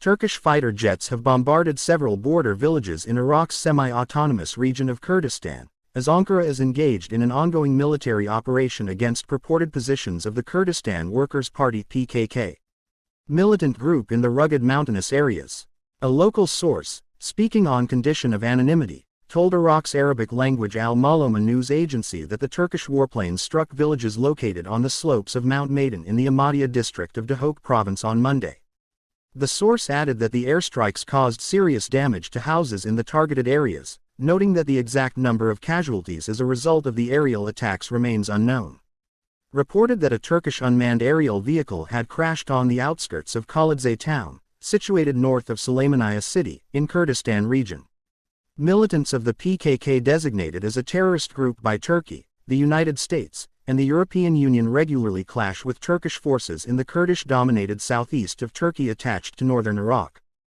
Turkish fighter jets have bombarded several border villages in Iraq's semi-autonomous region of Kurdistan, as Ankara is engaged in an ongoing military operation against purported positions of the Kurdistan Workers' Party PKK militant group in the rugged mountainous areas. A local source, speaking on condition of anonymity, told Iraq's Arabic language Al Maloma news agency that the Turkish warplanes struck villages located on the slopes of Mount Maidan in the Amadiya district of Duhok province on Monday. The source added that the airstrikes caused serious damage to houses in the targeted areas, noting that the exact number of casualties as a result of the aerial attacks remains unknown. Reported that a Turkish unmanned aerial vehicle had crashed on the outskirts of Qaladze town, situated north of Sulaymaniyah city, in Kurdistan region. Militants of the PKK designated as a terrorist group by Turkey, the United States, and the European Union regularly clash with Turkish forces in the Kurdish-dominated southeast of Turkey attached to northern Iraq.